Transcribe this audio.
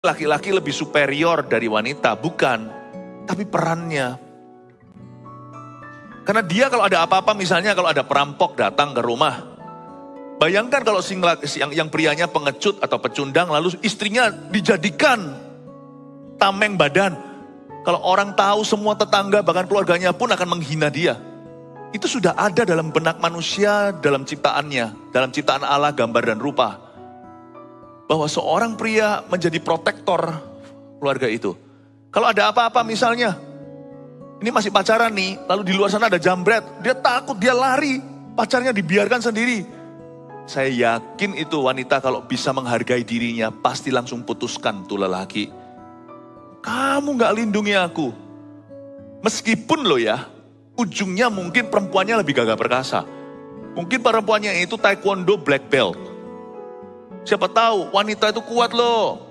laki-laki lebih superior dari wanita, bukan. Tapi perannya. Karena dia kalau ada apa-apa, misalnya kalau ada perampok datang ke rumah, bayangkan kalau sing, yang, yang prianya pengecut atau pecundang, lalu istrinya dijadikan tameng badan. Kalau orang tahu semua tetangga, bahkan keluarganya pun akan menghina dia. Itu sudah ada dalam benak manusia, dalam ciptaannya, dalam ciptaan Allah, gambar dan rupa. Bahwa seorang pria menjadi protektor keluarga itu. Kalau ada apa-apa misalnya, ini masih pacaran nih, lalu di luar sana ada jambret, dia takut, dia lari, pacarnya dibiarkan sendiri. Saya yakin itu wanita kalau bisa menghargai dirinya, pasti langsung putuskan tuh lelaki. Kamu gak lindungi aku. Meskipun lo ya, ujungnya mungkin perempuannya lebih gagah perkasa. Mungkin perempuannya itu taekwondo black belt. Siapa tahu wanita itu kuat loh